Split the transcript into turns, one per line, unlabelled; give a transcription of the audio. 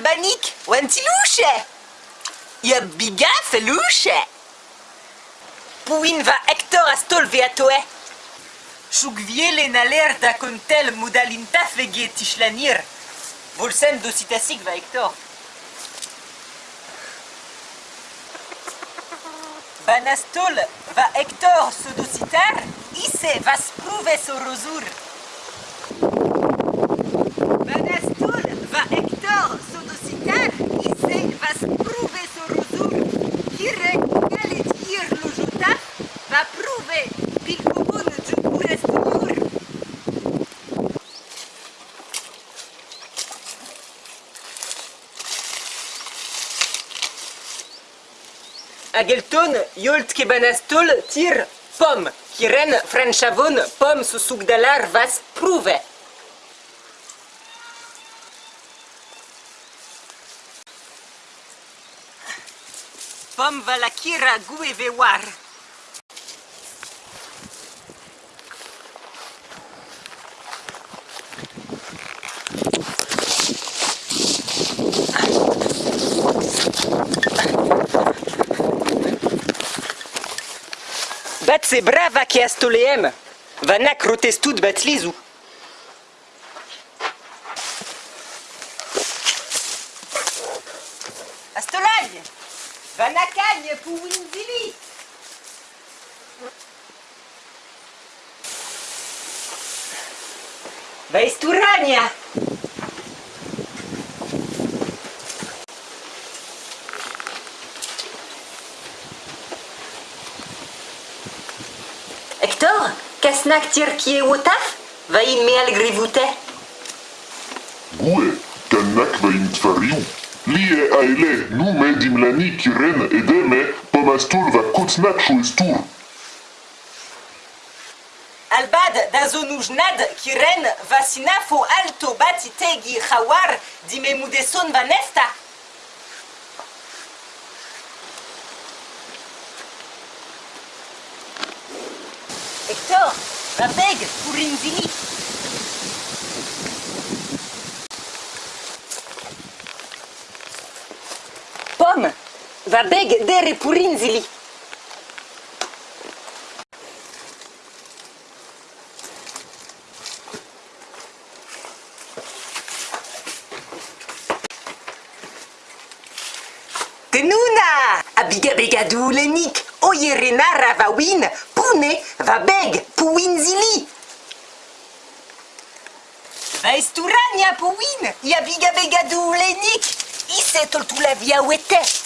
banik, wantiluche. Ia biga feluche. Puin va Hector astol veatoe. Chugviele naler da contel modalinta fege tishlanir. Volsen docitasik va Hector. Banastol va Hector sodocitar, isse va spruve sorosur. hag elton, yolt ke banastol tir pom, ki ren frenchavon pom so sougdalar vas prouve. Pom va la kira gu e Bat se brava ke astoleem. Vanak rotestud batlizu. Astolai! Vanakagne pour Winzili! Vaisturania! Hector, kasnak tirkie wotaf? Va in me al grivute?
Gue, kannak va in tvariu. Lie aele, nu medim lani kiren edeme, pomastul va kotnak shoestur.
Albad dazonujnad kiren vasinafo alto batitegi khawar dimemudeson vanesta. Hector, va beg pour Inzili. Pomme, va beg dere pour Inzili. Tenuna! Abiga begadou lenik, oyerena ravawin, va beg, puinzili! Va esturania puin, yabiga begadou lenik, ise toltula via wete.